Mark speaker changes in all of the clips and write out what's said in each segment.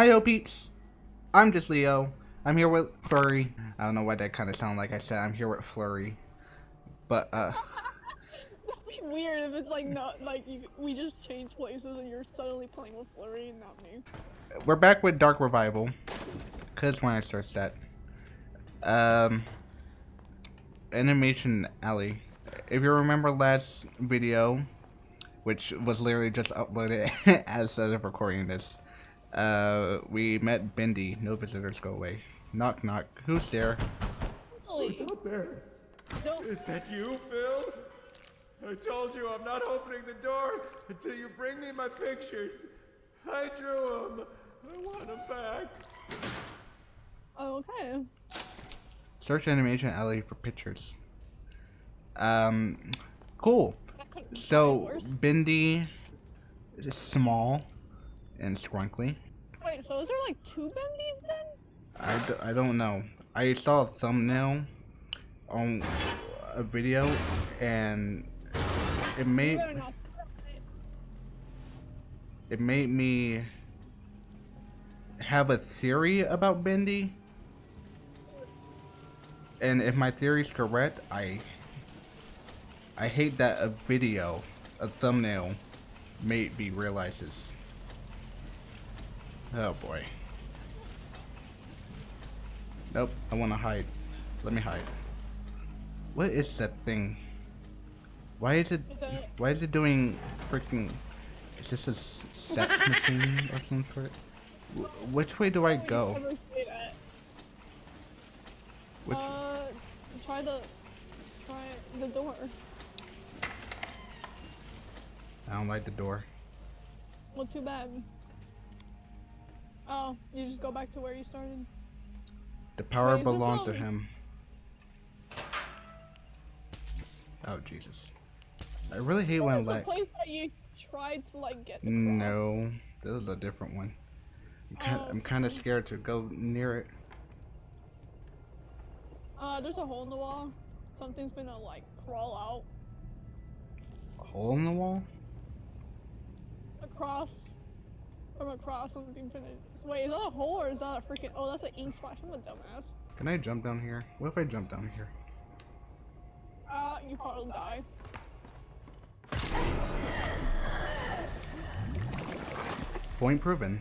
Speaker 1: Hiyo peeps! I'm just Leo. I'm here with Flurry. I don't know why that kind of sounded like I said I'm here with Flurry. But, uh...
Speaker 2: That'd be weird if it's like not like you, we just change places and you're suddenly playing with Flurry and not me.
Speaker 1: We're back with Dark Revival. Cause when I start that. Um... Animation Alley. If you remember last video, which was literally just uploaded as of recording this, uh, we met Bendy. No visitors go away. Knock knock. Who's there?
Speaker 2: Really?
Speaker 3: Who's out there?
Speaker 2: Don't-
Speaker 3: Is that you, Phil? I told you I'm not opening the door until you bring me my pictures. I drew them. I want them back.
Speaker 2: Oh, okay.
Speaker 1: Search Animation Alley for pictures. Um, cool.
Speaker 2: That could've been
Speaker 1: So
Speaker 2: worse.
Speaker 1: Bendy is small and scrunkly.
Speaker 2: Wait, so is there like two bendies then?
Speaker 1: I, d I don't know. I saw a thumbnail on a video and it made it made me have a theory about Bendy. And if my theory is correct, I I hate that a video, a thumbnail, made me realize this. Oh boy. Nope, I want to hide. Let me hide. What is that thing? Why is it, Why is it doing freaking? Is this a sex machine or some sort? Wh- Which way do I go?
Speaker 2: ever stayed at?
Speaker 1: Which?
Speaker 2: Uh, try the, try the door.
Speaker 1: I don't like the door.
Speaker 2: Well, too bad. Oh, you just go back to where you started.
Speaker 1: The power
Speaker 2: Wait,
Speaker 1: belongs to him. Oh Jesus! I really hate when like.
Speaker 2: the place that you tried to like get?
Speaker 1: No, this is a different one. I'm kind,
Speaker 2: Oh,
Speaker 1: I'm kind of scared to go near it.
Speaker 2: Uh, there's a hole in the wall. Something's gonna like crawl out.
Speaker 1: A hole in the wall?
Speaker 2: across. From across something's gonna. Wait, is that a hole or is that a freaking? Oh, that's an ink splash. I'm a dumbass.
Speaker 1: Can I jump down here? What if I jump down here?
Speaker 2: Uh, you probably die.
Speaker 1: Point proven.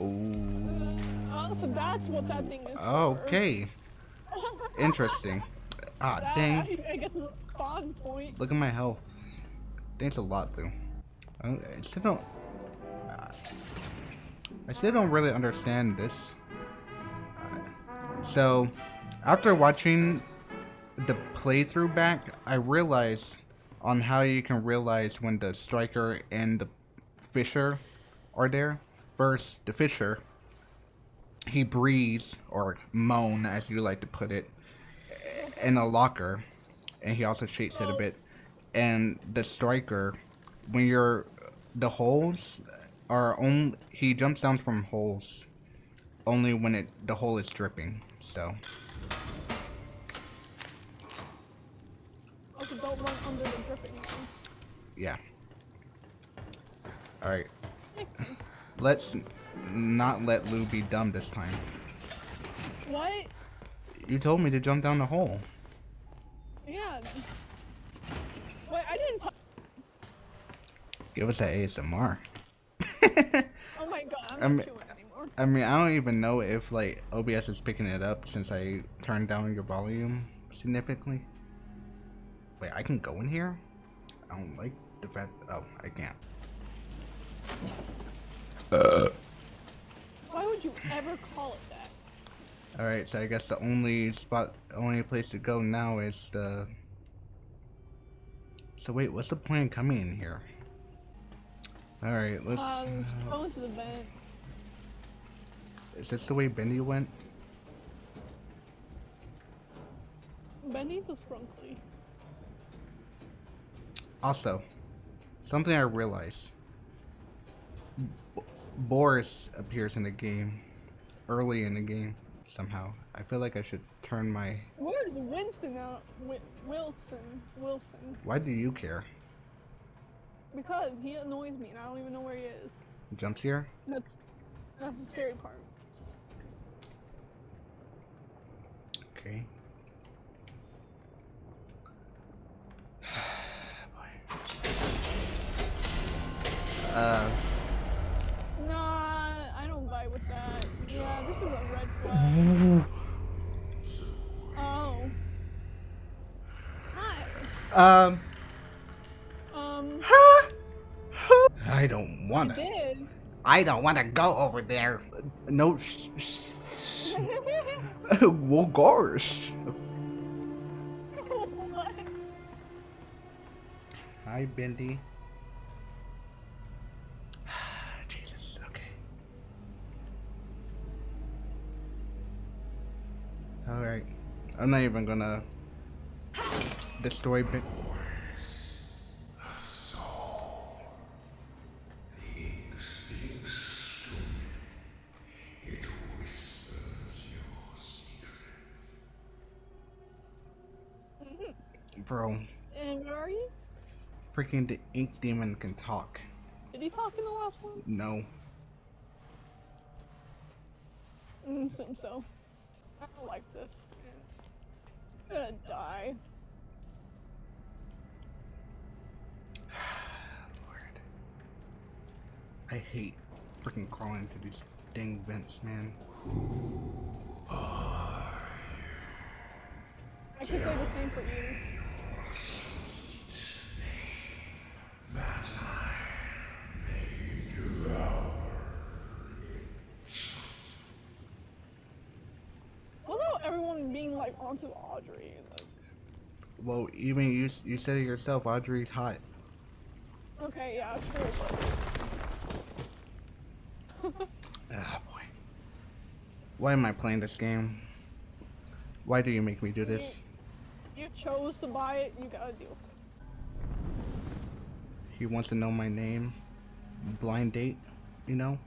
Speaker 1: Oh.
Speaker 2: Oh, so that's what that thing is.
Speaker 1: Okay. Interesting. Ah,
Speaker 2: That,
Speaker 1: dang.
Speaker 2: I, guess it's a spawn point.
Speaker 1: Look at my health. Thanks a lot, though. I, still don't. I still don't really understand this. So, after watching the playthrough back, I realized on how you can realize when the striker and the fisher are there. First, the fisher, he breathes or moan, as you like to put it, in a locker, and he also shakes it a bit. And the striker, when you're the holes are only he jumps down from holes only when it the hole is dripping. So
Speaker 2: Also, don't run under the dripping one.
Speaker 1: yeah. All right, let's not let Lou be dumb this time.
Speaker 2: What?
Speaker 1: You told me to jump down the hole.
Speaker 2: Yeah. Wait, I didn't.
Speaker 1: Give us that ASMR.
Speaker 2: Oh my god, I'm
Speaker 1: I'm-
Speaker 2: not chewing anymore.
Speaker 1: I mean, I don't even know if like OBS is picking it up since I turned down your volume significantly. Wait, I can go in here? I don't like the fact. Oh, I can't. Uh.
Speaker 2: Why would you ever call it that?
Speaker 1: All right, so I guess the only spot, only place to go now is the. So wait, what's the point of coming in here? All right, let's.
Speaker 2: Um, into the
Speaker 1: is this the way Bendy went?
Speaker 2: Bendy's a frunkly.
Speaker 1: Also, something I realized. B- Boris appears in the game, early in the game somehow. I feel like I should turn my.
Speaker 2: Where's Winston out? Wi- Wilson. Wilson.
Speaker 1: Why do you care?
Speaker 2: Because he annoys me and I don't even know where he is.
Speaker 1: Jumps here.
Speaker 2: That's That's the scary part.
Speaker 1: Okay. uh,
Speaker 2: Nah, I don't vibe with that. Yeah, this is a red flag. Oh. Hi.
Speaker 1: Um, I don't wanna.
Speaker 2: did.
Speaker 1: I don't wanna go over there. No. Well, gosh. Hi, Bendy. Jesus. Okay. All right. I'm not even gonna destroy Ben. Bro,
Speaker 2: And where are you?
Speaker 1: freaking the ink demon can talk.
Speaker 2: Did he talk in the last one?
Speaker 1: No.
Speaker 2: Mm, seems so. I don't like this. I'm gonna die.
Speaker 1: Lord. I hate freaking crawling through these dang vents, man. Who are you?
Speaker 2: I could say the same for you. What about everyone being like onto Audrey? Like,
Speaker 1: Well, even you you said it yourself, Audrey's hot.
Speaker 2: okay, yeah, true.
Speaker 1: Ah, boy. Why am I playing this game? Why do you make me do this?
Speaker 2: you chose to buy it, you gotta deal with
Speaker 1: He wants to know my name. Blind date, you know?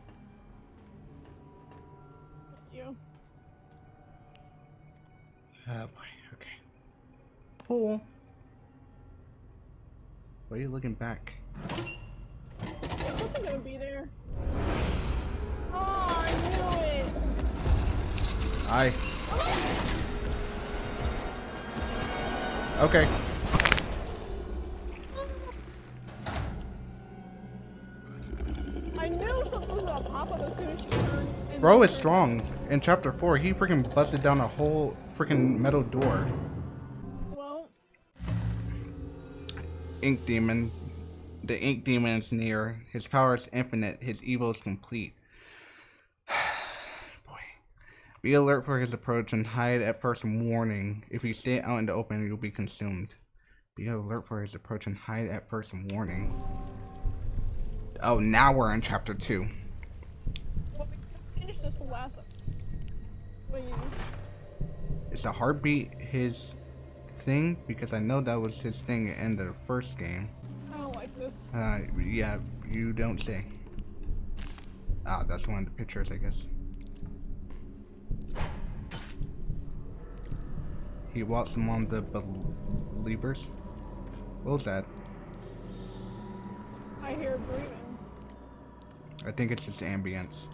Speaker 1: Ah, boy. Okay. Cool. Why are you looking back?
Speaker 2: There's something gonna be there. Oh, I knew it!
Speaker 1: I. Okay.
Speaker 2: I knew something was gonna pop up as soon as she turned.
Speaker 1: Bro is strong. In chapter 4, he freaking busted down a whole freaking metal door.
Speaker 2: Well,
Speaker 1: Ink Demon. The Ink Demon is near. His power is infinite. His evil is complete. Boy. Be alert for his approach and hide at first warning. If you stay out in the open, you'll be consumed. Be alert for his approach and hide at first warning. Oh, now we're in chapter 2.
Speaker 2: well we
Speaker 1: Is the heartbeat his thing? Because I know that was his thing in the first game.
Speaker 2: I don't like this.
Speaker 1: Uh, yeah, you don't say. Ah, that's one of the pictures, I guess. He walks among the believers. What was that?
Speaker 2: I hear breathing.
Speaker 1: I think it's just ambience.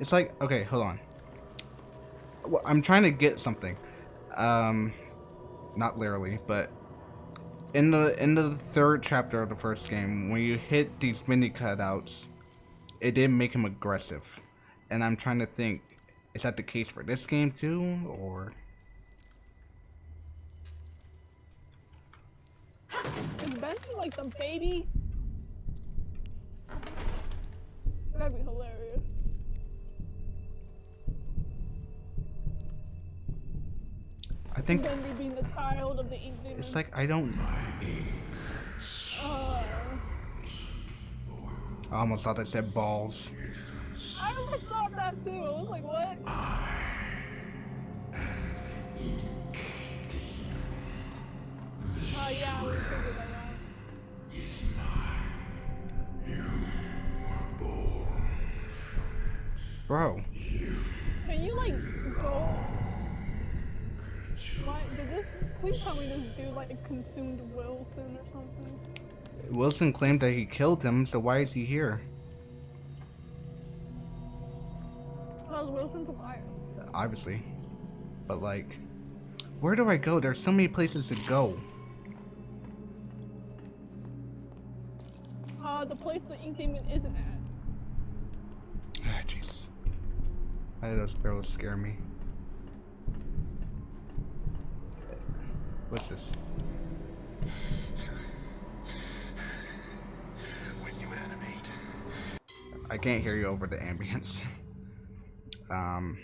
Speaker 1: It's like, okay, hold on. I'm trying to get something. Um, not literally, but in the in the third chapter of the first game, when you hit these mini cutouts, it did make him aggressive, and I'm trying to think, is that the case for this game too, or?
Speaker 2: Is Benji like the baby? That'd be hilarious.
Speaker 1: I think
Speaker 2: Benji being the child of the ink demon.
Speaker 1: it's like I don't.
Speaker 2: Uh,
Speaker 1: I almost thought I said balls.
Speaker 2: I almost thought that too. I was like, what? Oh yeah, we figured that.
Speaker 1: Bro,
Speaker 2: Can you like go? Why did this? Please tell me this dude like consumed Wilson or something.
Speaker 1: Wilson claimed that he killed him, so why is he here? Because Wilson's a liar. obviously. But like, where do I go? There's so many places to go.
Speaker 2: Uh, the place the ink demon isn't at.
Speaker 1: Ah, jeez. Why did those barrels scare me? What's this?
Speaker 4: When you animate,
Speaker 1: I can't hear you over the ambience. Um,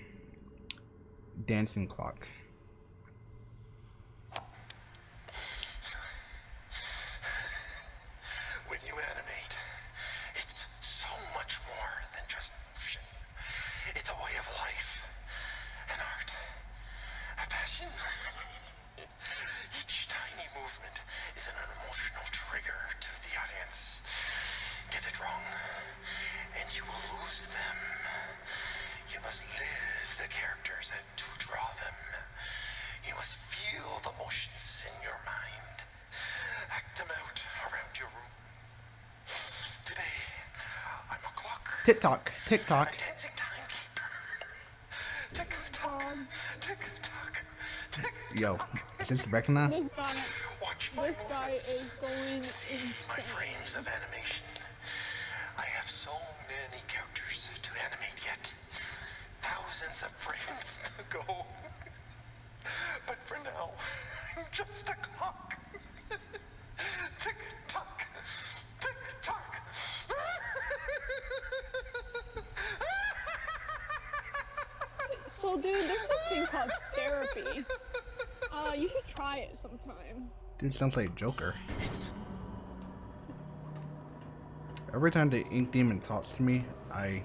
Speaker 1: dancing clock.
Speaker 4: when you animate, it's so much more than just motion. It's a way of life, an art, a passion. Each tiny movement is an emotional trigger to the audience. Get it wrong, and you will lose them. You must live the characters and to draw them. You must feel the motions in your mind. Act them out around your room. Today, I'm a clock.
Speaker 1: Tick tock, tick tock.
Speaker 4: A dancing timekeeper. Tick tock,
Speaker 2: Um,
Speaker 4: tick tock, tick
Speaker 1: Yo,
Speaker 4: tock.
Speaker 1: is this Vecna?
Speaker 2: This guy,
Speaker 4: Watch my
Speaker 2: this guy is going
Speaker 4: See my frames of animation. I have so many characters to animate yet. Thousands of frames to go. But for now, I'm just a clock. tick tock, tick tock.
Speaker 2: So, dude, there's this thing called therapy. Uh, you should try it sometime.
Speaker 1: Dude sounds like Joker. Every time the ink demon talks to me, I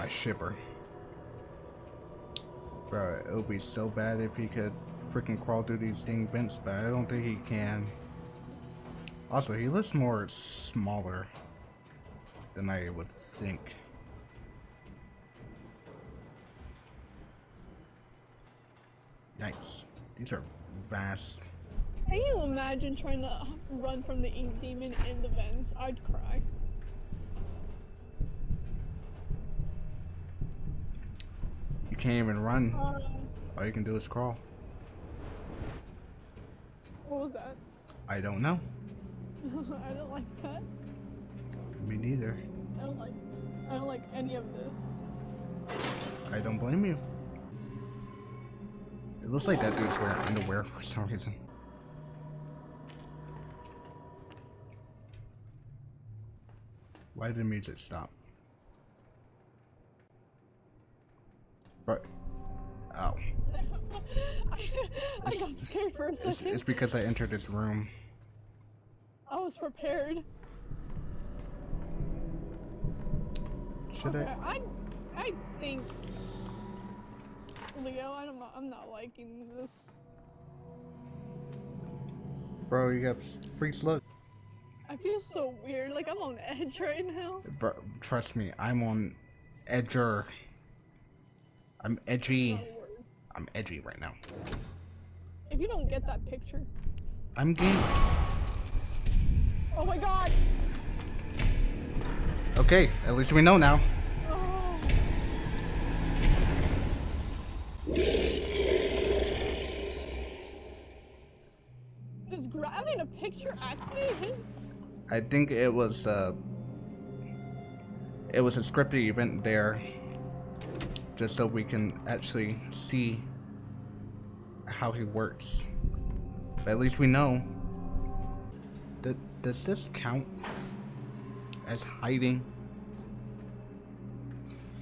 Speaker 1: I shiver. Bro, it would be so bad if he could freaking crawl through these dang vents, but I don't think he can. Also, he looks more smaller than I would think. Yikes. These are vast.
Speaker 2: Can you imagine trying to run from the ink demon in the vents? I'd cry.
Speaker 1: You can't even run.
Speaker 2: Uh,
Speaker 1: All you can do is crawl.
Speaker 2: what was that?
Speaker 1: I don't know.
Speaker 2: I don't like that.
Speaker 1: Me neither.
Speaker 2: I don't like. I don't like any of this.
Speaker 1: I don't blame you. It looks like that dude's wearing underwear for some reason. Why did the music stop? But, Ow.
Speaker 2: I, I got scared for a
Speaker 1: it's,
Speaker 2: second.
Speaker 1: it's because I entered this room.
Speaker 2: I was prepared.
Speaker 1: Should
Speaker 2: Okay,
Speaker 1: I?
Speaker 2: I, I think Leo. I'm not. I'm not liking this.
Speaker 1: Bro, you got freaks look.
Speaker 2: I feel so weird. Like I'm on edge right now.
Speaker 1: Bro, trust me, I'm on edger. I'm edgy. I'm edgy right now.
Speaker 2: If you don't get that picture.
Speaker 1: I'm game.
Speaker 2: Oh my god.
Speaker 1: Okay, at least we know now.
Speaker 2: Oh. Does grabbing a picture activate him?
Speaker 1: I think it was uh it was a scripted event there just so we can actually see how he works. But at least we know. Th- does this count as hiding?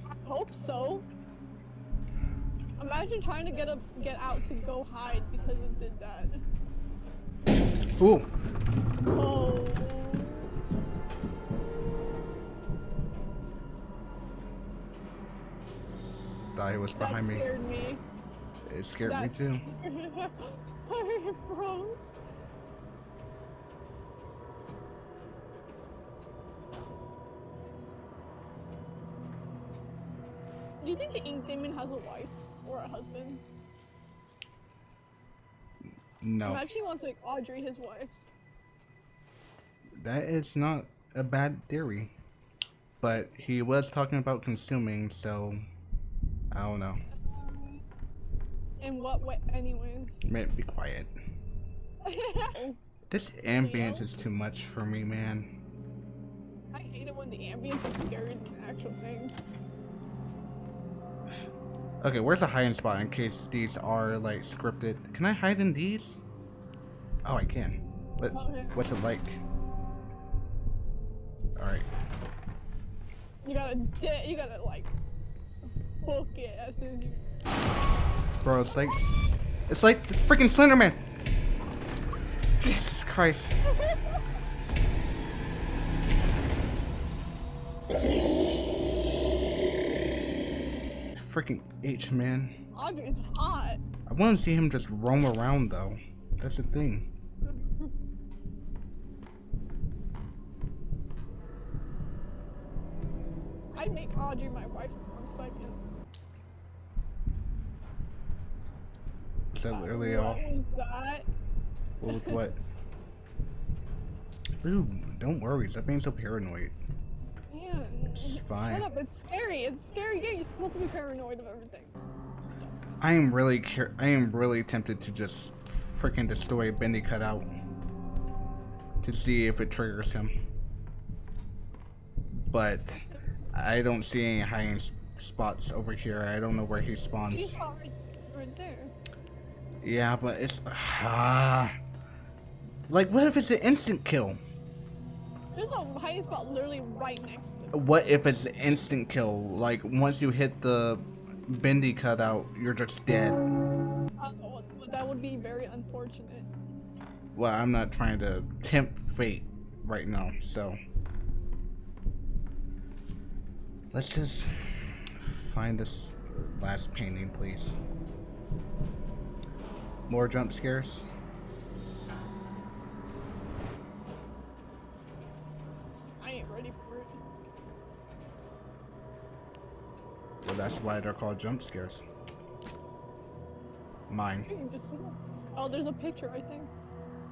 Speaker 2: I hope so. Imagine trying to get a get out to go hide because it did that.
Speaker 1: Ooh,
Speaker 2: Oh.
Speaker 1: Thought he was behind me.
Speaker 2: me.
Speaker 1: It scared me
Speaker 2: That
Speaker 1: too.
Speaker 2: I froze. Do you think the ink demon has a wife or a husband?
Speaker 1: No,
Speaker 2: Imagine he wants to make Audrey his wife.
Speaker 1: that is not a bad theory. But he was talking about consuming, so I don't know.
Speaker 2: In what way, anyways?
Speaker 1: Man, be quiet. This ambience is too much for me, man.
Speaker 2: I hate it when the ambience than the actual thing.
Speaker 1: Okay, where's the hiding spot in case these are like scripted? Can I hide in these? Oh, I can. What?
Speaker 2: Oh, okay.
Speaker 1: What's it like? All right.
Speaker 2: You gotta, you gotta like, as soon as you.
Speaker 1: Bro, it's like it's like the freaking Slenderman. Jesus Christ. Freaking H man.
Speaker 2: Audrey's hot.
Speaker 1: I want to see him just roam around though. That's the thing.
Speaker 2: I'd make Audrey my wife for one second.
Speaker 1: Is that literally
Speaker 2: what
Speaker 1: all?
Speaker 2: that?
Speaker 1: What with what? Ooh, don't worry. Stop being so paranoid.
Speaker 2: Man,
Speaker 1: It's
Speaker 2: shut
Speaker 1: fine.
Speaker 2: up. It's scary. It's scary game. You're supposed to be paranoid of everything.
Speaker 1: I am really care. I am really tempted to just freaking destroy Bendy cutout to see if it triggers him. But I don't see any hiding spots over here. I don't know where he spawns.
Speaker 2: right, right there.
Speaker 1: Yeah, but it's ah. Like, what if it's an instant kill?
Speaker 2: There's a hiding spot literally right next to it.
Speaker 1: What if it's an instant kill? Like, once you hit the Bendy cutout, you're just dead.
Speaker 2: Uh, that would be very unfortunate.
Speaker 1: Well, I'm not trying to tempt fate right now, so let's just find this last painting, please. More jump scares.
Speaker 2: I ain't ready for it.
Speaker 1: Well, that's why they're called jump scares. Mine.
Speaker 2: You can just see it. Oh, there's a picture, I think.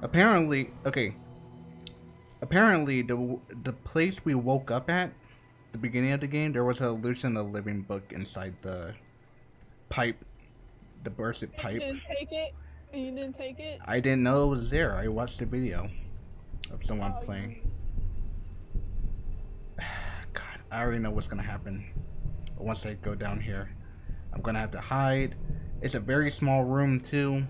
Speaker 1: Apparently, okay. Apparently, the the place we woke up at, the beginning of the game, there was a illusion of the living book inside the pipe, the bursted pipe.
Speaker 2: take it. You didn't take it.
Speaker 1: I didn't know it was there. I watched a video of someone
Speaker 2: Oh,
Speaker 1: playing. God, I already know what's gonna happen. Once I go down here, I'm gonna have to hide. It's a very small room too.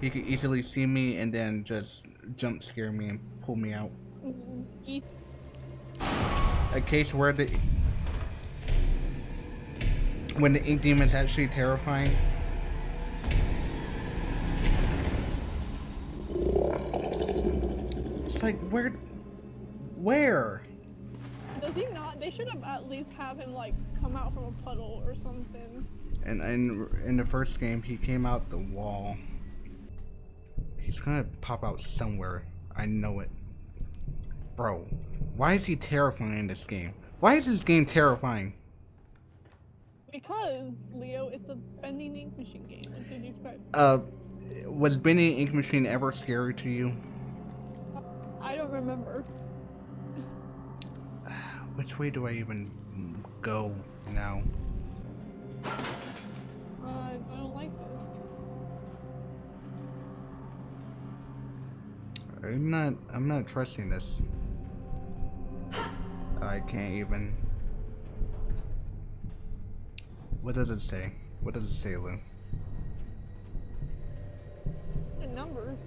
Speaker 1: He could easily see me and then just jump scare me and pull me out.
Speaker 2: Mhm.
Speaker 1: A case where the when the ink demon's actually terrifying. It's like where, where?
Speaker 2: Does he not? They should have at least have him like come out from a puddle or something.
Speaker 1: And in in the first game, he came out the wall. He's gonna pop out somewhere. I know it, bro. Why is he terrifying in this game? Why is this game terrifying?
Speaker 2: Because Leo, it's a bending ink machine game. What did you expect?
Speaker 1: Uh, was Bendy Ink Machine ever scary to you?
Speaker 2: I don't remember.
Speaker 1: Which way do I even go now?
Speaker 2: Uh, I don't like this.
Speaker 1: I'm not. I'm not trusting this. I can't even. What does it say? What does it say, Lou?
Speaker 2: The numbers.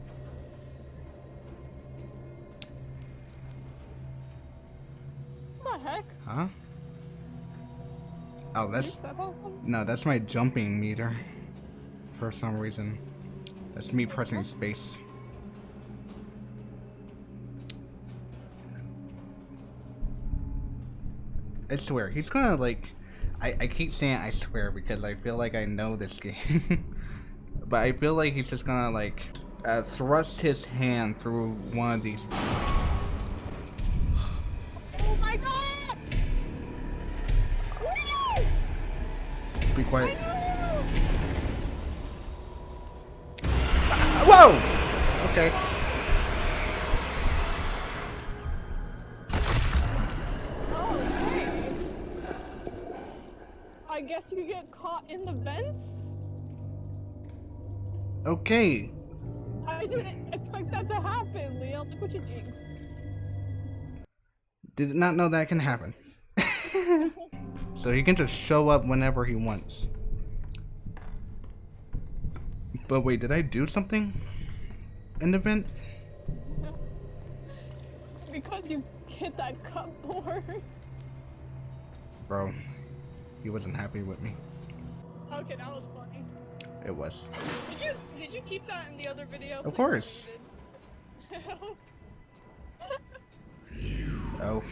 Speaker 2: What the heck?
Speaker 1: Huh? Oh, that's no. That's my jumping meter. For some reason, that's me pressing space. I swear, he's gonna like. I, I keep saying I swear because I feel like I know this game. but I feel like he's just gonna like uh, thrust his hand through one of these. Be quiet.
Speaker 2: No!
Speaker 1: Whoa!
Speaker 2: Oh, okay. I guess you get caught in the vents?
Speaker 1: Okay.
Speaker 2: I didn't expect that to happen, Leo. Look what you jinxed.
Speaker 1: Did not know that can happen. so he can just show up whenever he wants. But wait, did I do something? An event?
Speaker 2: Because you hit that cupboard.
Speaker 1: Bro, he wasn't happy with me.
Speaker 2: Okay, that was funny.
Speaker 1: It was.
Speaker 2: Did you did you keep that in the other video?
Speaker 1: Of
Speaker 2: Please
Speaker 1: course. Oh.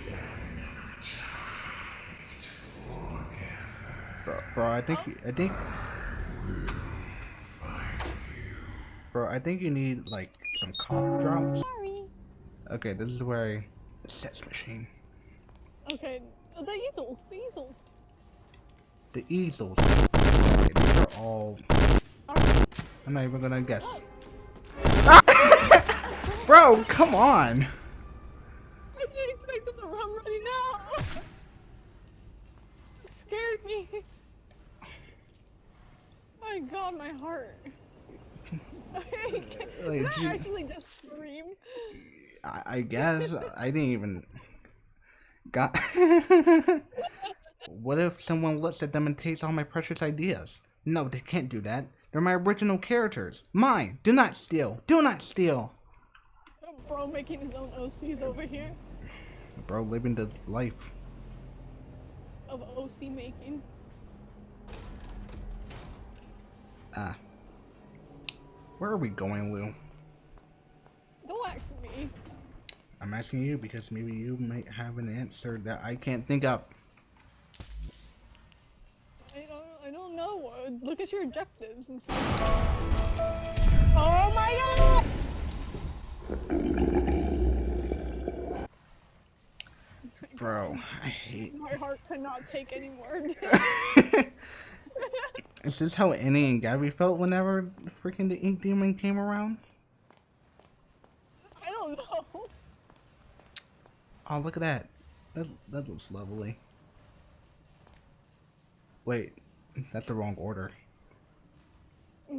Speaker 1: Bro, bro, I think, I think, bro, I think you need like some cough drops.
Speaker 2: Sorry.
Speaker 1: Okay, this is where I, the sets machine,
Speaker 2: Okay, the easels, the easels.
Speaker 1: the easels. Okay, these are all. I'm not even gonna guess. Oh. bro, come on.
Speaker 2: I didn't expect them to run right now. It scared me. My God, my heart.
Speaker 1: Like,
Speaker 2: I actually just scream?
Speaker 1: I, I guess I didn't even got. what if someone looks at them and takes all my precious ideas? No, they can't do that. They're my original characters. Mine. Do not steal. Do not steal.
Speaker 2: Bro making his own OCs over here
Speaker 1: Bro, living the life.
Speaker 2: Of OC making.
Speaker 1: Ah. Where are we going, Lou?
Speaker 2: Don't ask me.
Speaker 1: I'm asking you because maybe you might have an answer that I can't think of.
Speaker 2: I don't. I don't know. Look at your objectives and stuff. Oh my God!
Speaker 1: Bro, I hate.
Speaker 2: My heart cannot take any more.
Speaker 1: Is this how Annie and Gabby felt whenever freaking the Ink Demon came around?
Speaker 2: I don't know.
Speaker 1: Oh, look at that. That, that looks lovely. Wait, that's the wrong order.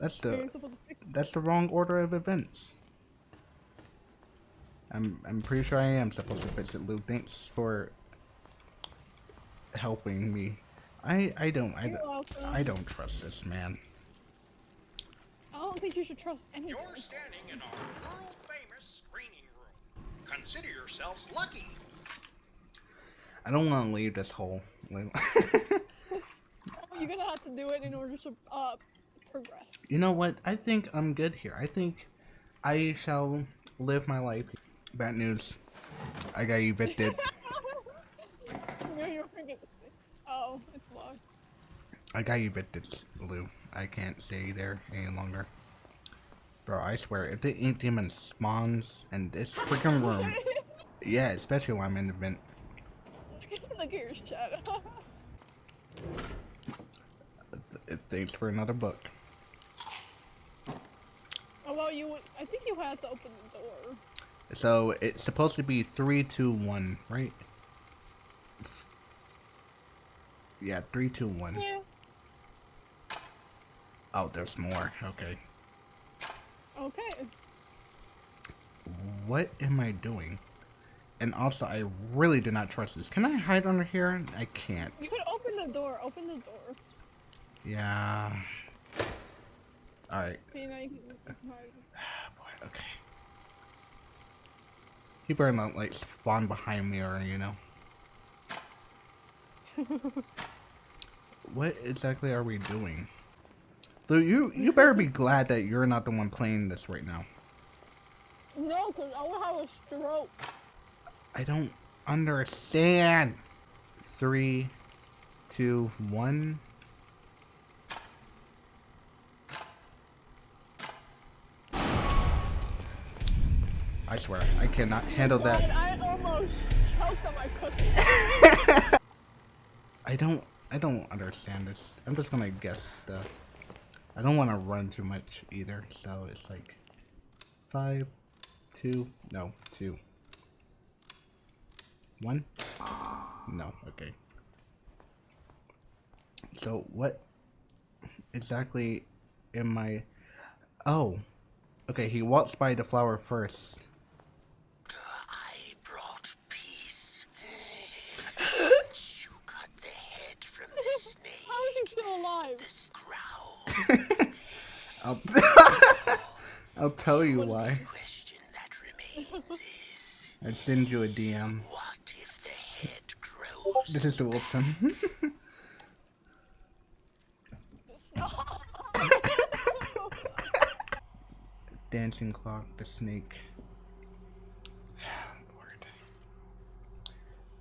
Speaker 1: That's the
Speaker 2: supposed to pick
Speaker 1: that's the wrong order of events. I'm I'm pretty sure I am supposed to fix it, Lou. Thanks for helping me. I I don't I, don't- I don't trust this man.
Speaker 2: I don't think you should trust anyone.
Speaker 5: You're standing in our world famous screening room. Consider yourselves lucky.
Speaker 1: I don't want to leave this hole. Lou.
Speaker 2: You're gonna have to do it in order to uh progress.
Speaker 1: you know what? I think I'm good here. I think I shall live my life. Bad news. I got evicted.
Speaker 2: Oh, it's locked.
Speaker 1: I got evicted, Lou. I can't stay there any longer. Bro, I swear, if the ink demon spawns in this freaking room, yeah, especially when I'm in the vent,
Speaker 2: Look at your shadow.
Speaker 1: th- thanks for another book.
Speaker 2: oh well, you. I think you had to open the door.
Speaker 1: So it's supposed to be three, two, one, right? Yeah, three, two, one.
Speaker 2: Yeah.
Speaker 1: Oh, there's more. Okay.
Speaker 2: Okay.
Speaker 1: What am I doing? And also, I really do not trust this. Can I hide under here? I can't.
Speaker 2: You could open the door. Open the door.
Speaker 1: Yeah. Alright.
Speaker 2: See now you can.
Speaker 1: Boy, okay. He better not, like, spawn behind me or, you know. what exactly are we doing? Though you, you better be glad that you're not the one playing this right now.
Speaker 2: No, cause I will have a stroke.
Speaker 1: I don't understand. Three, two, one. I swear, I cannot handle that.
Speaker 2: I almost choked on my.
Speaker 1: I don't, I don't understand this. I'm just gonna guess stuff. I don't want to run too much either, so it's like five, two, no, two, one. No, okay. So what exactly in my. Oh. Okay, he walks by the flower first.
Speaker 4: I brought peace. you cut the head from the snake.
Speaker 2: How is he still alive?
Speaker 1: I'll, I'll tell you why.
Speaker 4: question that remains is
Speaker 1: I send you a DM.
Speaker 4: what if the head grows?
Speaker 1: This is the Wilson. Dancing clock, the snake.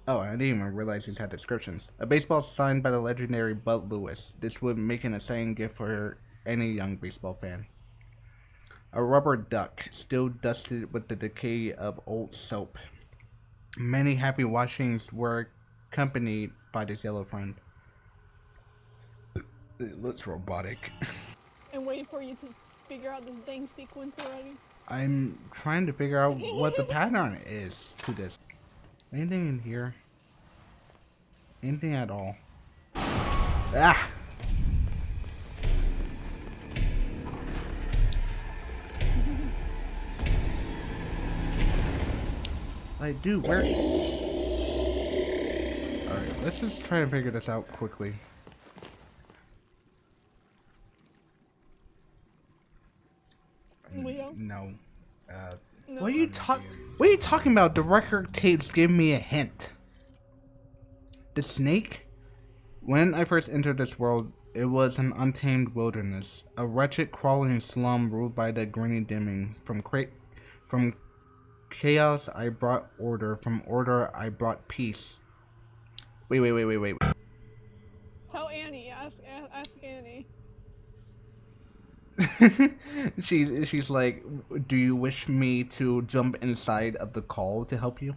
Speaker 1: Oh, I didn't even realize these had descriptions. A baseball signed by the legendary Bud Lewis. This would make an exciting gift for any young baseball fan. A rubber duck, still dusted with the decay of old soap. Many happy washings were accompanied by this yellow friend. It looks robotic.
Speaker 2: and waiting for you to figure out this dang sequence already.
Speaker 1: I'm trying to figure out what the pattern is to this. Anything in here? Anything at all? Ah! I do. Where? Alright, let's just try and figure this out quickly.
Speaker 2: Leo?
Speaker 1: No. Uh,
Speaker 2: No.
Speaker 1: what are you talk? What are you talking about? The record tapes give me a hint. The snake. When I first entered this world, it was an untamed wilderness, a wretched crawling slum ruled by the Granny Dimming. From cra- from chaos, I brought order. From order, I brought peace. Wait, wait, wait, wait, wait.
Speaker 2: Tell Annie. Ask, ask, ask Annie.
Speaker 1: she she's like, "Do you wish me to jump inside of the call to help you?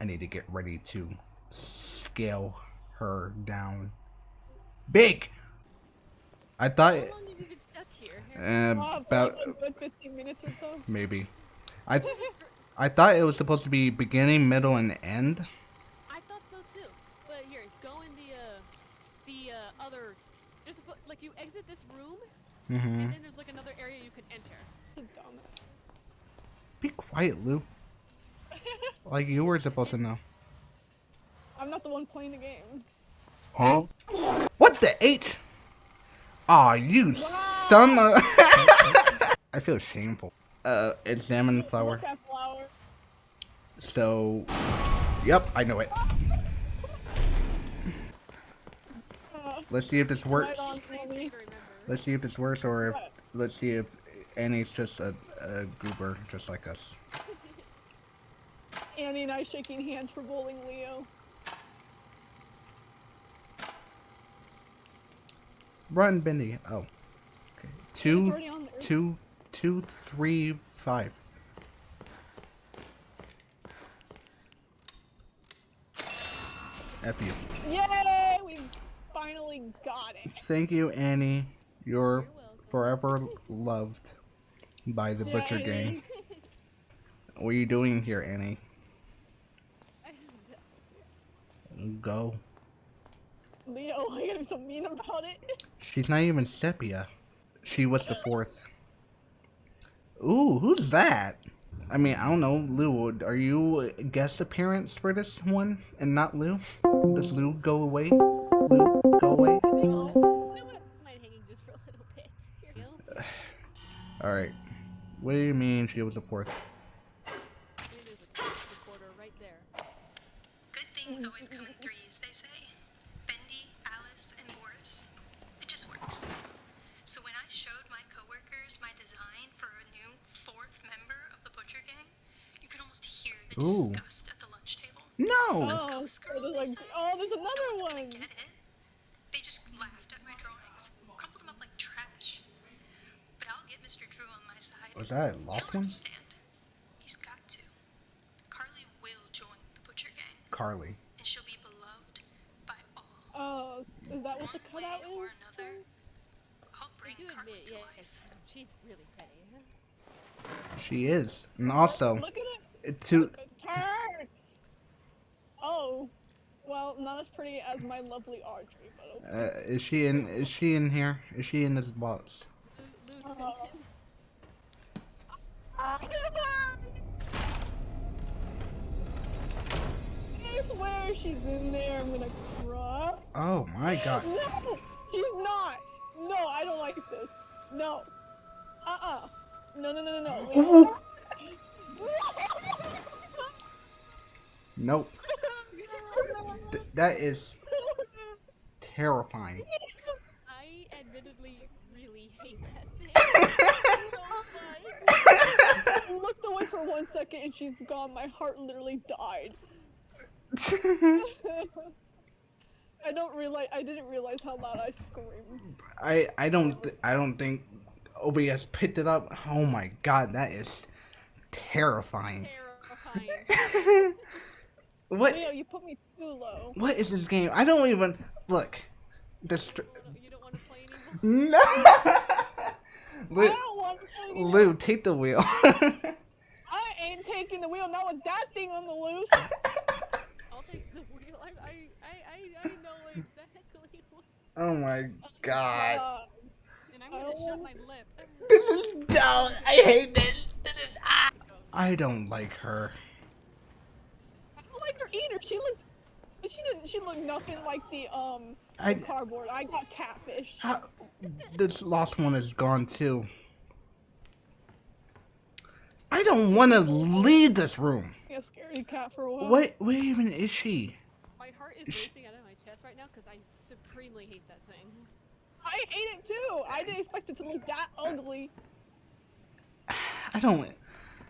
Speaker 1: I need to get ready to scale her down. Big. I thought
Speaker 6: How long have you been stuck here?
Speaker 1: uh, about
Speaker 2: a 15 minutes or so.
Speaker 1: maybe. I I thought it was supposed to be beginning, middle, and end.
Speaker 6: I thought so too. But here, go in the uh, the uh, other. There's like you exit this room,
Speaker 1: Mm-hmm.
Speaker 6: and then there's like another area you can enter.
Speaker 1: Be quiet, Lou. Like you were supposed to know.
Speaker 2: I'm not the one playing the game.
Speaker 1: Huh? What the eight? Aw, you son of. I feel shameful. Uh, examine flower.
Speaker 2: Flower.
Speaker 1: So, yep, I know it. Let's see if this works.
Speaker 2: Right on,
Speaker 6: Nice
Speaker 2: Annie.
Speaker 6: to remember.
Speaker 1: Let's see if it's worse or if let's see if Annie's just a, a goober, just like us.
Speaker 2: Annie and I shaking hands for bowling Leo.
Speaker 1: Run, Bendy. Oh, okay. Two,
Speaker 2: already on there.
Speaker 1: two, two, three, five. F you.
Speaker 2: Yay! We finally got it.
Speaker 1: Thank you, Annie. You're forever loved by the Butcher Gang. What are you doing here, Annie? Go.
Speaker 2: Leo, I gotta be so mean about it.
Speaker 1: She's not even sepia. She was the fourth. Ooh, who's that? I mean, I don't know. Lou, are you a guest appearance for this one and not Lou? Does Lou go away? Lou, go away? Alright. What do you mean she was the fourth?
Speaker 6: A right.
Speaker 7: Good things always come in threes, they say. Bendy, Alice, and Boris. It just works. So when I showed my coworkers my design for a new fourth member of the Butcher Gang, you could almost hear the
Speaker 1: Ooh.
Speaker 7: disgust at the lunch table.
Speaker 1: No!
Speaker 2: Oh,
Speaker 7: Ghost
Speaker 2: so
Speaker 7: girl,
Speaker 2: there's like, oh, there's
Speaker 7: No
Speaker 2: another
Speaker 7: one's gonna
Speaker 2: one.
Speaker 7: get it. They just laughed at my drawings, crumpled them up like trash. But I'll get Mr. Drew on my side.
Speaker 1: Was that a lost one?
Speaker 7: He's got to. Carly will join the Butcher Gang
Speaker 1: Carly.
Speaker 7: and she'll be beloved by all.
Speaker 2: Oh, is that what the
Speaker 7: One way
Speaker 2: cutout
Speaker 7: or
Speaker 2: is?
Speaker 7: another, I'll
Speaker 6: I
Speaker 7: bring
Speaker 6: do
Speaker 7: Carly
Speaker 6: admit,
Speaker 7: to
Speaker 6: yeah,
Speaker 7: life.
Speaker 6: she's, she's really pretty.
Speaker 1: She is. And also,
Speaker 2: Look at it.
Speaker 1: to
Speaker 2: Turn! Oh. Well, not as pretty as my lovely Audrey, but okay.
Speaker 1: uh, is she in is she in here? Is she in this box?
Speaker 6: Lou, Lou listen.
Speaker 2: I swear she's in there. I'm gonna cry.
Speaker 1: Oh my god.
Speaker 2: No, she's not. No, I don't like this. No. Uh-uh. No, no, no, no, no.
Speaker 1: Ooh. Nope. Th- that is terrifying.
Speaker 6: I admittedly really hate that thing so much.
Speaker 2: I looked away for one second and she's gone. My heart literally died. I don't realize. I didn't realize how loud I screamed.
Speaker 1: I I don't th- I don't think OBS picked it up. Oh my god, that is terrifying.
Speaker 6: Terrifying.
Speaker 1: What
Speaker 2: Leo, you put me too low.
Speaker 1: what is this game? I don't even look. This
Speaker 6: You don't- you don't want to play anymore?
Speaker 1: no.
Speaker 2: I
Speaker 1: Lou,
Speaker 2: don't want to.
Speaker 1: Lou, take the wheel.
Speaker 2: I ain't taking the wheel. Not with that thing on the loose.
Speaker 6: I'll take the wheel. I, I, I, I, I know exactly what.
Speaker 1: oh my god.
Speaker 2: Uh,
Speaker 6: And I'm gonna shut my lip.
Speaker 1: This is dumb. I hate this. This is- ah. I don't like her.
Speaker 2: I don't like her either. She looked. She didn't. She looked nothing like the um
Speaker 1: I
Speaker 2: cardboard. I got catfish.
Speaker 1: how, this last one is gone too. I don't want to leave this room.
Speaker 2: I got scaredy cat for a while.
Speaker 1: What? Where even is she?
Speaker 6: My heart is
Speaker 1: Sh-
Speaker 6: racing out of my chest right now because I supremely hate that thing.
Speaker 2: I hate it too. I didn't expect it to look that ugly.
Speaker 1: I don't.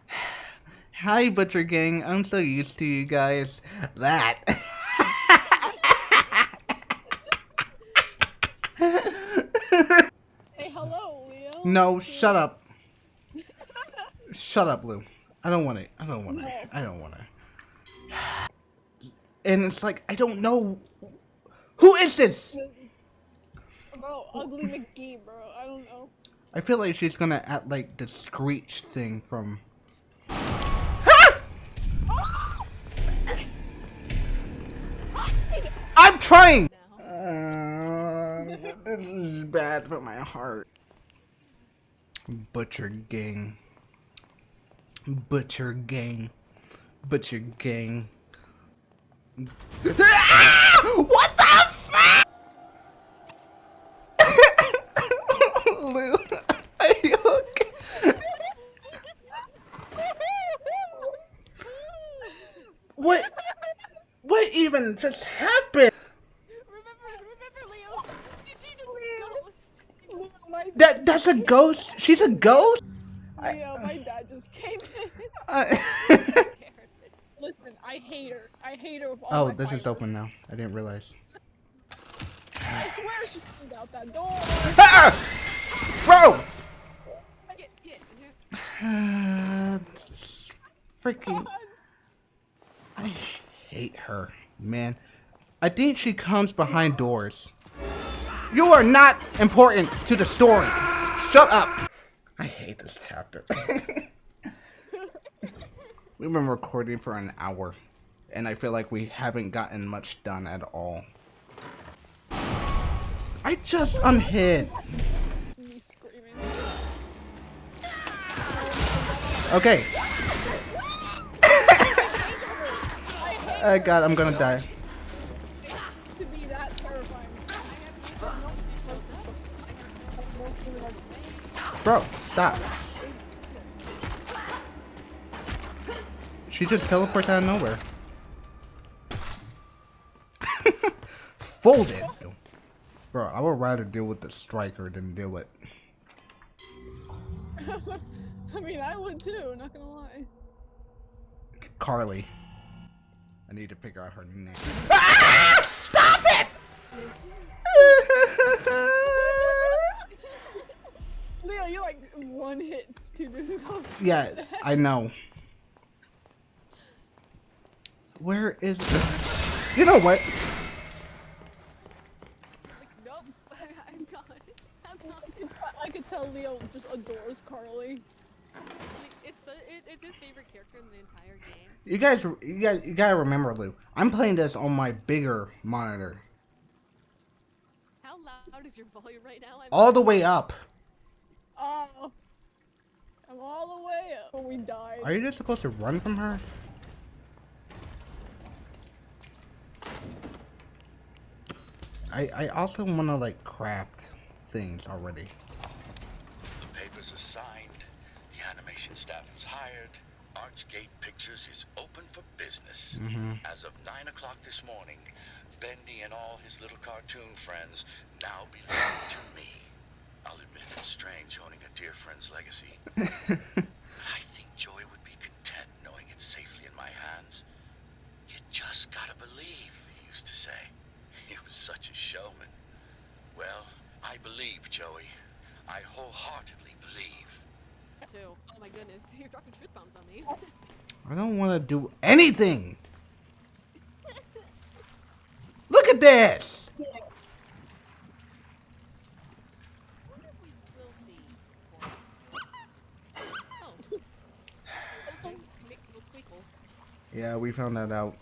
Speaker 1: Hi, Butcher Gang. I'm so used to you guys. That.
Speaker 2: Hey, hello, Leo.
Speaker 1: No, shut up. Shut up, Lou. I don't want it. I don't want it. I don't want it. And it's like I don't know. Who is this?
Speaker 2: Bro, ugly McGee, bro. I don't know.
Speaker 1: I feel like she's gonna act like the screech thing from. I'm trying. Uh, this is bad for my heart. Butcher gang. Butcher gang. Butcher gang. What the fuck? Lou, are you okay? What? What even just happened?
Speaker 6: Remember, remember, Leo. She's, she's a ghost.
Speaker 2: Leo, my,
Speaker 1: That that's a ghost. She's a ghost.
Speaker 2: Leo, my dad just came in.
Speaker 1: Uh,
Speaker 2: Listen, I hate her. I hate her with all
Speaker 1: oh,
Speaker 2: my
Speaker 1: this is open now. I didn't realize.
Speaker 2: I swear she came out that door.
Speaker 1: Ah! Bro!
Speaker 6: Get, get.
Speaker 1: Uh, this freaking. I hate her, man. I think she comes behind doors. You are not important to the story. Shut up. I hate this chapter. We've been recording for an hour, and I feel like we haven't gotten much done at all. I just unhid. Okay. oh god, I'm gonna die. Bro, stop. She just teleports out of nowhere. Folded. Bro, I would rather deal with the striker than deal with.
Speaker 2: I mean, I would too. Not gonna lie.
Speaker 1: Carly. I need to figure out her name. Ah! Stop it!
Speaker 2: Leo, you're like one hit to do those.
Speaker 1: yeah, I know. Where is the... You know what?
Speaker 6: Nope. I'm gone. I'm gone.
Speaker 2: I could tell Leo just adores Carly.
Speaker 6: It's, a, it, it's his favorite character in the entire game.
Speaker 1: You guys, you guys, you gotta remember, Lou. I'm playing this on my bigger monitor,
Speaker 6: How loud is your volume right now? I'm
Speaker 1: all the way up.
Speaker 2: Oh. I'm all the way up when we died.
Speaker 1: Are you just supposed to run from her? I I also want to like craft things already.
Speaker 8: The papers are signed, the animation staff is hired, Archgate Pictures is open for business.
Speaker 1: Mhm.
Speaker 8: As of 9 o'clock this morning, Bendy and all his little cartoon friends now belong to me. I'll admit it's strange owning a dear friend's legacy. but I think Joey would be content knowing it's safely in my hands. You just gotta believe, he used to say. He was such a showman. Well, I believe, Joey. I wholeheartedly believe.
Speaker 6: Too. Oh my goodness, you're dropping truth bombs on me.
Speaker 1: I don't want to do anything. Look at this.
Speaker 6: I wonder if we will see Boris. Oh. Okay, make little squeakle.
Speaker 1: Yeah, we found that out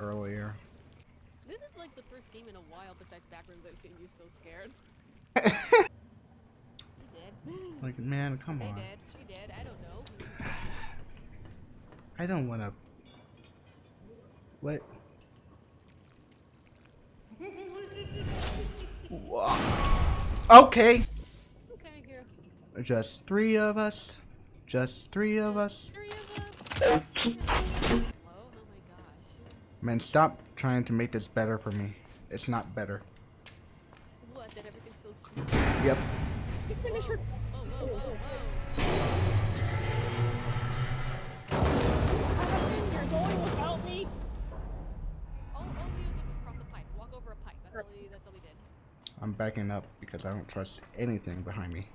Speaker 1: earlier.
Speaker 6: This is like the first game in a while besides Backrooms I've seen you so scared. He did.
Speaker 1: Like, man, come
Speaker 6: They
Speaker 1: on.
Speaker 6: did. She did. I don't know.
Speaker 1: I don't want to. What? Okay.
Speaker 6: Okay, here.
Speaker 1: Just three of us. Just three of us.
Speaker 6: Three of us.
Speaker 1: Man, stop trying to make this better for me. It's not better.
Speaker 6: What? That everything's so slow.
Speaker 1: Yep.
Speaker 2: You finish her.
Speaker 6: Oh, whoa, whoa, whoa.
Speaker 2: You're going without me.
Speaker 6: All, all Leo did was cross a pipe. Walk over a pipe. That's all he, that's all he did.
Speaker 1: I'm backing up because I don't trust anything behind me.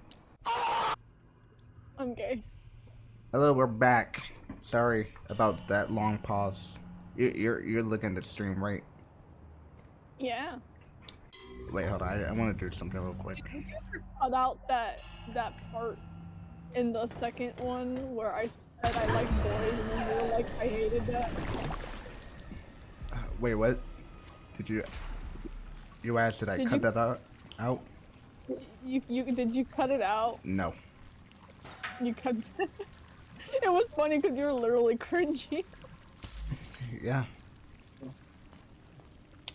Speaker 2: I'm gay.
Speaker 1: Hello, we're back. Sorry about that long pause. You, you're you're looking at the stream, right?
Speaker 2: Yeah.
Speaker 1: Wait, hold on. I, I want to do something real quick.
Speaker 2: Cut out that that part in the second one where I said I like boys and then you were like I hated that.
Speaker 1: Uh, Wait, what? Did you? You asked did I
Speaker 2: Did
Speaker 1: cut
Speaker 2: you-
Speaker 1: that out? Out?
Speaker 2: You you did you cut it out?
Speaker 1: No.
Speaker 2: You cut. it was funny because you were literally cringy.
Speaker 1: Yeah.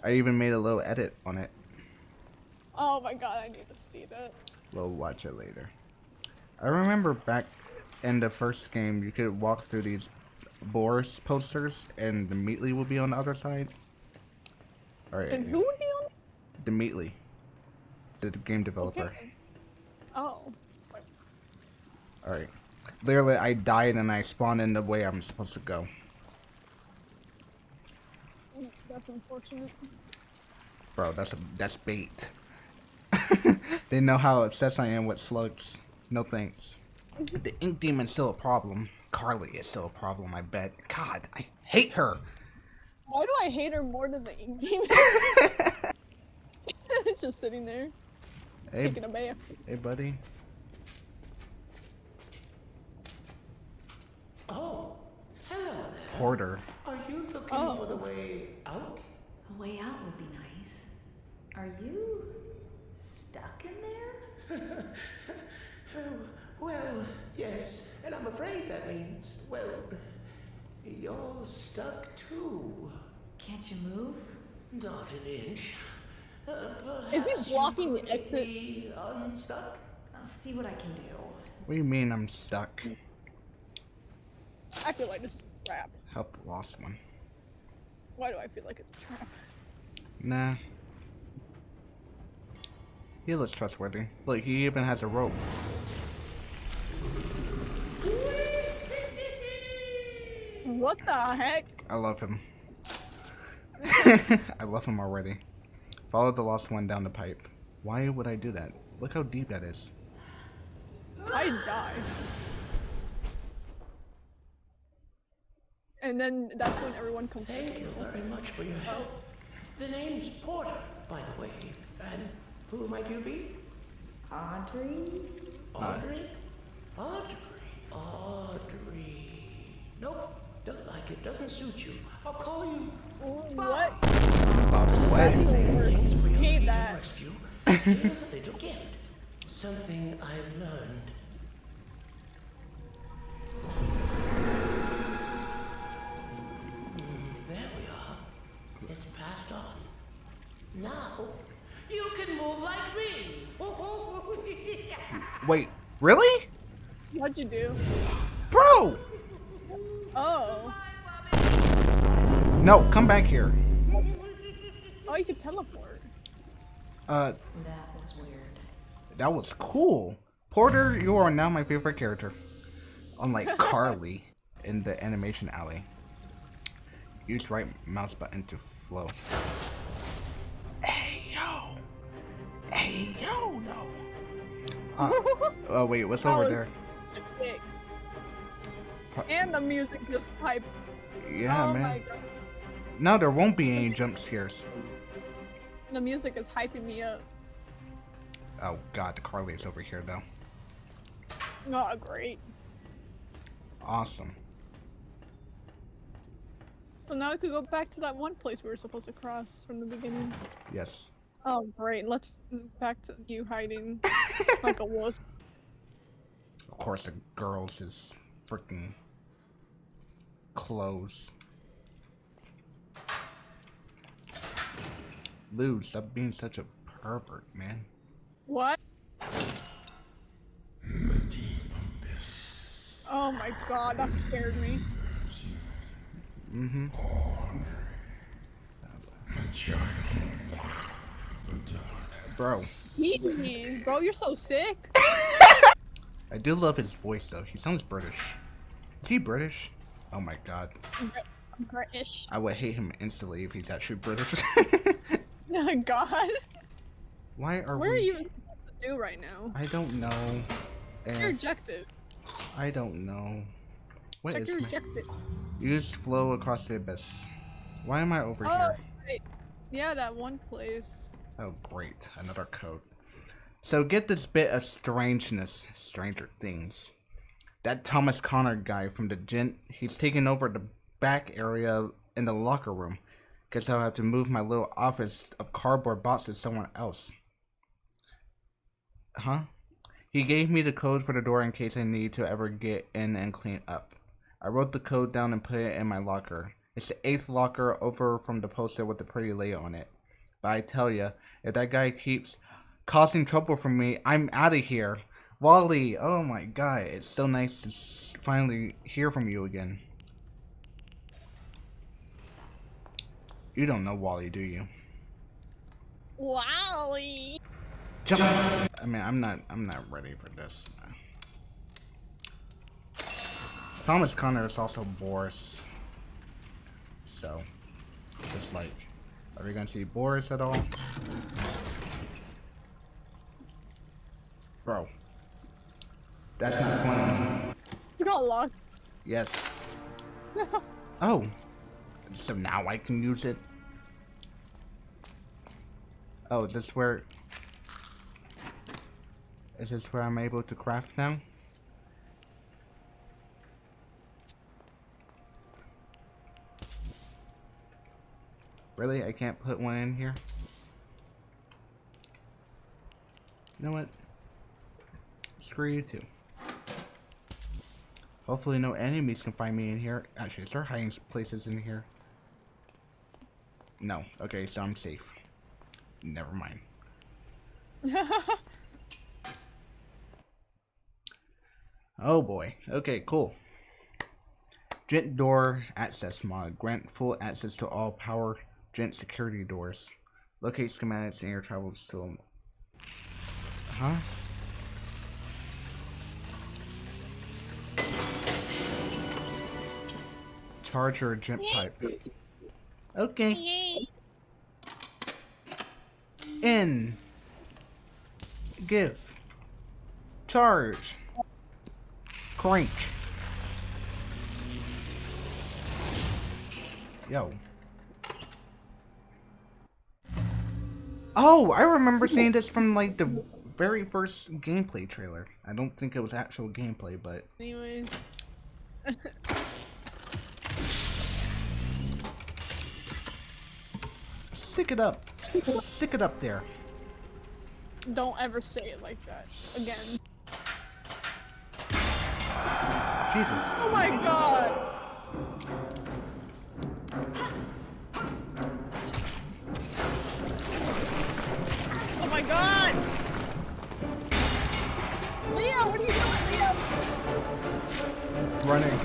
Speaker 1: I even made a little edit on it.
Speaker 2: Oh my god, I need to see that.
Speaker 1: We'll watch it later. I remember back in the first game, you could walk through these Boris posters, and the Meatly would be on the other side. Alright.
Speaker 2: And who would be on?
Speaker 1: The Meatly. The game developer.
Speaker 2: Okay. Oh.
Speaker 1: Alright. Literally, I died and I spawned in the way I'm supposed to go.
Speaker 2: That's unfortunate.
Speaker 1: Bro, that's a, that's bait. they know how obsessed I am with slugs. No thanks. Mm-hmm. The ink demon's still a problem. Carly is still a problem, I bet. God, I hate her.
Speaker 2: Why do I hate her more than the ink demon? it's just sitting there,
Speaker 1: Hey,
Speaker 2: taking a bath.
Speaker 1: hey, buddy.
Speaker 9: Oh, hello there.
Speaker 1: Porter.
Speaker 9: Are you looking
Speaker 2: Oh.
Speaker 9: for the way out?
Speaker 10: A way out would be nice. Are you stuck in there?
Speaker 9: Oh, well, yes, and I'm afraid that means, well, you're stuck too.
Speaker 10: Can't you move?
Speaker 9: Not an inch. Uh,
Speaker 2: Is he
Speaker 9: perhaps you
Speaker 2: blocking the exit?
Speaker 9: unstuck?
Speaker 10: I'll see what I can do.
Speaker 1: What do you mean I'm stuck?
Speaker 2: I feel like this is a trap.
Speaker 1: Help the lost one.
Speaker 2: Why do I feel like it's a trap?
Speaker 1: Nah. He looks trustworthy. Look, he even has a rope.
Speaker 2: What the heck?
Speaker 1: I love him. I love him already. Follow the lost one down the pipe. Why would I do that? Look how deep that is.
Speaker 2: I die. And then that's when everyone comes
Speaker 9: Thank you very much for your help. The name's Porter, by the way. And who might you be?
Speaker 10: Audrey?
Speaker 9: Audrey? Audrey? Audrey. Nope, don't like it. Doesn't suit you. I'll call you.
Speaker 2: What?
Speaker 1: About what?
Speaker 9: Thanks for your
Speaker 2: Hate
Speaker 9: feat
Speaker 2: that.
Speaker 9: Here's a little gift. Something I've learned. Passed on. Now, you can move like me.
Speaker 1: Wait, really?
Speaker 2: What'd you do?
Speaker 1: Bro!
Speaker 2: Oh.
Speaker 1: No, come back here.
Speaker 2: Oh, you could teleport.
Speaker 1: Uh,
Speaker 10: That was weird.
Speaker 1: that was cool. Porter, you are now my favorite character. Unlike Carly in the animation alley. Use right mouse button to flow. Hey yo! Hey yo, no! Uh, oh wait, what's
Speaker 2: That
Speaker 1: over there?
Speaker 2: sick. And the music just piped.
Speaker 1: Yeah,
Speaker 2: oh
Speaker 1: man. No, there won't be any jump scares.
Speaker 2: The music is hyping me up.
Speaker 1: Oh god, the Carly is over here though.
Speaker 2: Oh, great.
Speaker 1: Awesome.
Speaker 2: So now we could go back to that one place we were supposed to cross from the beginning.
Speaker 1: Yes.
Speaker 2: Oh, great. Let's back to you hiding like a wuss.
Speaker 1: Of course, the girls is freaking clothes. Lou, stop being such a pervert, man.
Speaker 2: What? Oh my god, that scared me.
Speaker 1: Mm-hmm. Bro,
Speaker 2: Jeez, bro, you're so sick.
Speaker 1: I do love his voice though. He sounds British. Is he British? Oh my god.
Speaker 2: British.
Speaker 1: I would hate him instantly if he's actually British.
Speaker 2: Oh god.
Speaker 1: Why are
Speaker 2: What are you supposed to do right now?
Speaker 1: I don't know.
Speaker 2: What's your objective?
Speaker 1: I don't know. What
Speaker 2: Check
Speaker 1: is
Speaker 2: your
Speaker 1: my...
Speaker 2: objective.
Speaker 1: Use flow across the abyss. Why am I over
Speaker 2: Oh,
Speaker 1: here?
Speaker 2: right. Yeah, that one place.
Speaker 1: Oh, great. Another code. So get this bit of strangeness. Stranger Things. That Thomas Connor guy from the gent, he's taking over the back area in the locker room. Guess I'll have to move my little office of cardboard boxes somewhere else. Huh? He gave me the code for the door in case I need to ever get in and clean up. I wrote the code down and put it in my locker. It's the eighth locker over from the poster with the pretty lady on it. But I tell ya, if that guy keeps causing trouble for me, I'm out of here. Wally, oh my god, it's so nice to finally hear from you again. You don't know Wally, do you?
Speaker 2: Wally.
Speaker 1: Jump! I mean, I'm not, I'm not ready for this. Thomas Connor is also Boris. So, just like, are we gonna see Boris at all? Bro. That's not funny.
Speaker 2: It got locked.
Speaker 1: Yes. Oh. So now I can use it. Oh, is this where... Is this where I'm able to craft now? Really? I can't put one in here? You know what? Screw you too. Hopefully no enemies can find me in here. Actually, is there hiding places in here? No. Okay, so I'm safe. Never mind. Oh boy. Okay, cool. Gent door access mod. Grant full access to all power Gent security doors. Locate schematics in your travel still. Huh? Charger Gent pipe. Okay. In. Give. Charge. Crank. Yo. Oh, I remember seeing this from like the very first gameplay trailer. I don't think it was actual gameplay, but
Speaker 2: Anyways.
Speaker 1: stick it up. Stick it up there.
Speaker 2: Don't ever say it like that again.
Speaker 1: Jesus.
Speaker 2: Oh my god! God! Leo, what are you doing, Leo? Running.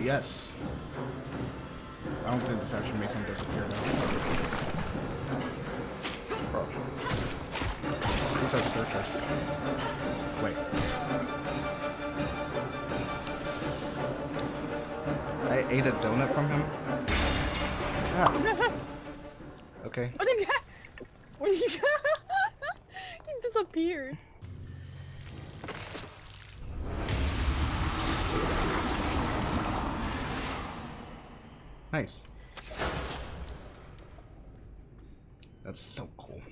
Speaker 1: Yes. I don't think this actually makes him disappear though. Bro. Who's that circus? Wait. I ate a donut from him. Ah. Okay.
Speaker 2: What did you What did you He disappeared.
Speaker 1: Nice. That's so cool.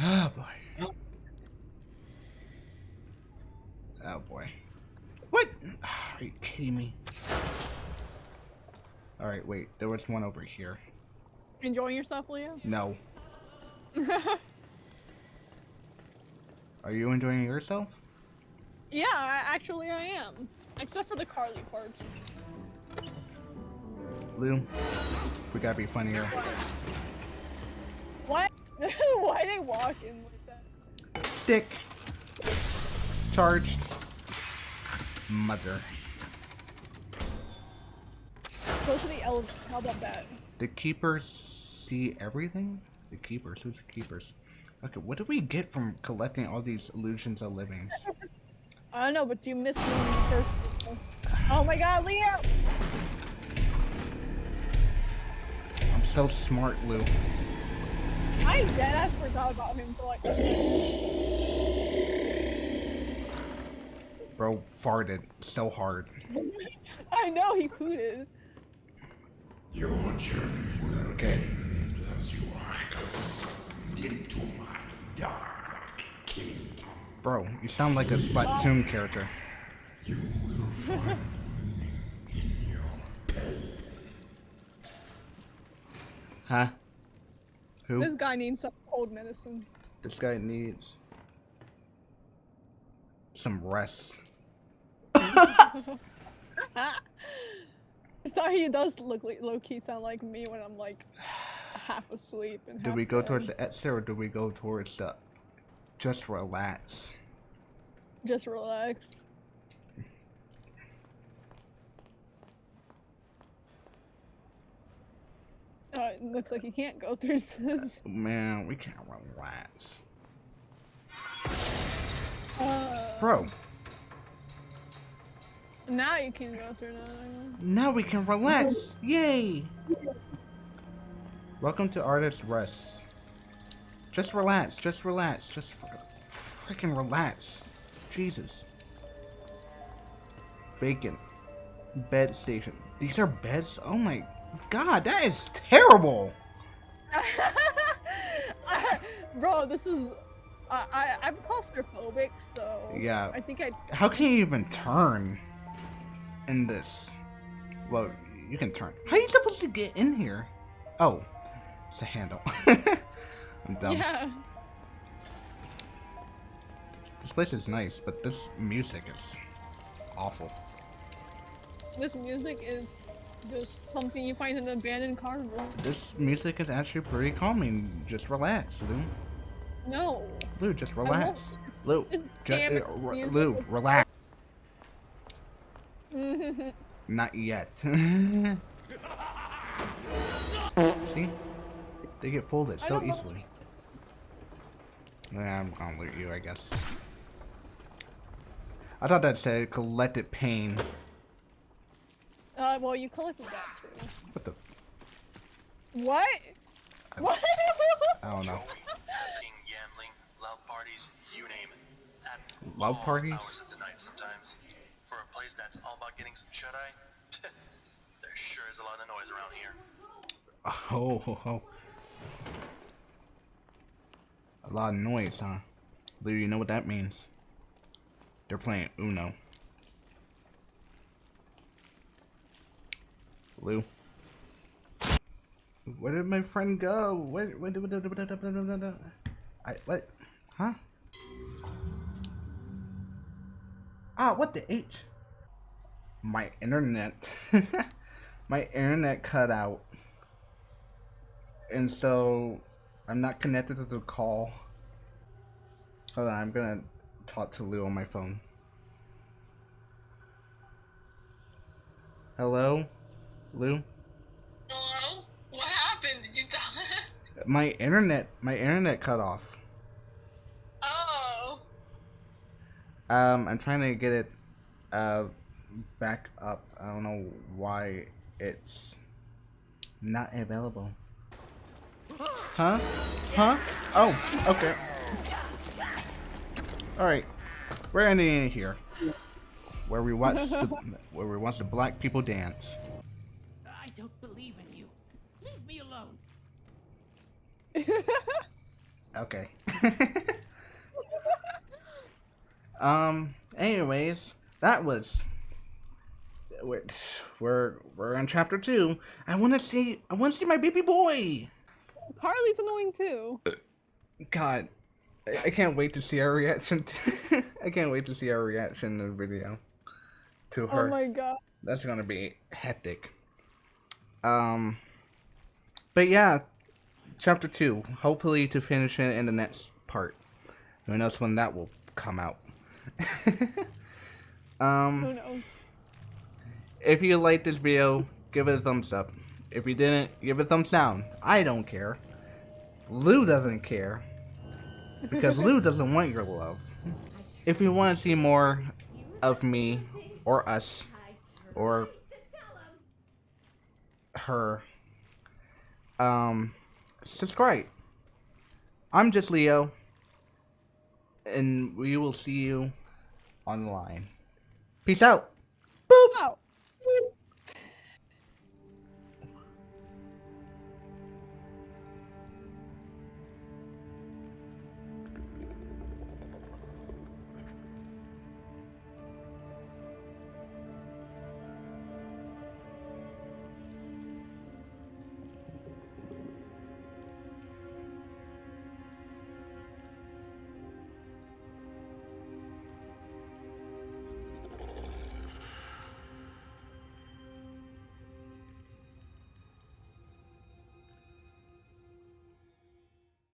Speaker 1: Oh boy. Oh boy. What? Are you kidding me? Alright, wait. There was one over here.
Speaker 2: Enjoying yourself, Leo?
Speaker 1: No. Are you enjoying yourself?
Speaker 2: yeah, I, actually I am. Except for the Carly parts.
Speaker 1: Lou, we gotta be funnier.
Speaker 2: What? Why they walking like that?
Speaker 1: Stick. Charged. Mother.
Speaker 2: Go to the elevator. How about that?
Speaker 1: The keepers see everything? The keepers? Who's the keepers? Okay, what do we get from collecting all these illusions of livings?
Speaker 2: I don't know, but you missed me in the first. Oh my God, Leo!
Speaker 1: I'm so smart, Lou.
Speaker 2: I deadass forgot about him for like.
Speaker 1: Bro farted so hard.
Speaker 2: I know he pooted.
Speaker 11: Your journey will end as you are sucked into my dark kingdom.
Speaker 1: Bro, you sound like a Splatoon character.
Speaker 11: You will find meaning in your pain.
Speaker 1: Huh? Who?
Speaker 2: This guy needs some cold medicine.
Speaker 1: This guy needs some rest.
Speaker 2: so he does look like low key sound like me when I'm like half asleep and
Speaker 1: Do we go
Speaker 2: dead.
Speaker 1: towards the exit or do we go towards the just relax?
Speaker 2: Just relax. Oh, it looks like you can't go through this.
Speaker 1: Man, we can't relax.
Speaker 2: Uh,
Speaker 1: Bro,
Speaker 2: now you can go through that.
Speaker 1: now we can relax. Yay! Welcome to Artist Rest. Just relax, just relax, just fr- freaking relax. Jesus. Vacant. Bed station. These are beds? Oh my god, that is terrible!
Speaker 2: Bro, this is. I I I'm claustrophobic, so.
Speaker 1: Yeah.
Speaker 2: I think I.
Speaker 1: How can you even turn in this? Well, you can turn. How are you supposed to get in here? Oh, it's a handle. I'm dumb.
Speaker 2: Yeah.
Speaker 1: This place is nice, but this music is awful.
Speaker 2: This music is just something you find in an abandoned car room.
Speaker 1: This music is actually pretty calming. Just relax, Lou.
Speaker 2: No.
Speaker 1: Lou, just relax. Lou, just, uh. Lou, relax. Not yet. See? They get folded
Speaker 2: I
Speaker 1: so easily. Yeah, I'm gonna loot you, I guess. I thought that said collected pain.
Speaker 2: uh, well, you collected that too.
Speaker 1: What the?
Speaker 2: What? What?
Speaker 1: I don't know.
Speaker 4: Drinking, gambling, loud parties, place that's all about getting some shut eye, there sure is a lot of noise around here.
Speaker 1: Oh, ho, ho. A lot of noise, huh? Lou, you know what that means. They're playing Uno. Lou. Where did my friend go? Where, where, where, where, where, where, where, where, I, what? Huh? Ah, what the H? My internet. my internet cut out. And so I'm not connected to the call. Hold on, I'm gonna talk to Lou on my phone. Hello? Lou?
Speaker 12: Hello? What happened? Did you die?
Speaker 1: My internet my internet cut off.
Speaker 12: Oh.
Speaker 1: Um I'm trying to get it uh back up. I don't know why it's not available. Huh? Huh? Oh, okay. Alright. We're ending it here. Where we watch the where we watch the black people dance.
Speaker 13: I don't believe in you. Leave me alone.
Speaker 1: Okay. um. Anyways, that was. We're we're, we're in chapter two. I want to see. I want to see my baby boy.
Speaker 2: Carly's annoying too.
Speaker 1: God, I, I can't wait to see our reaction. To, I can't wait to see our reaction in the video. To her.
Speaker 2: Oh my god.
Speaker 1: That's gonna be hectic. Um. But yeah, chapter two. Hopefully to finish it in the next part. Who knows when that will come out? um.
Speaker 2: Who knows?
Speaker 1: If you liked this video, give it a thumbs up. If you didn't, give it a thumbs down. I don't care. Lou doesn't care. Because Lou doesn't want your love. If you want to see more of me, or us, or her, um, subscribe. I'm just Leo, and we will see you online. Peace out.
Speaker 2: Out.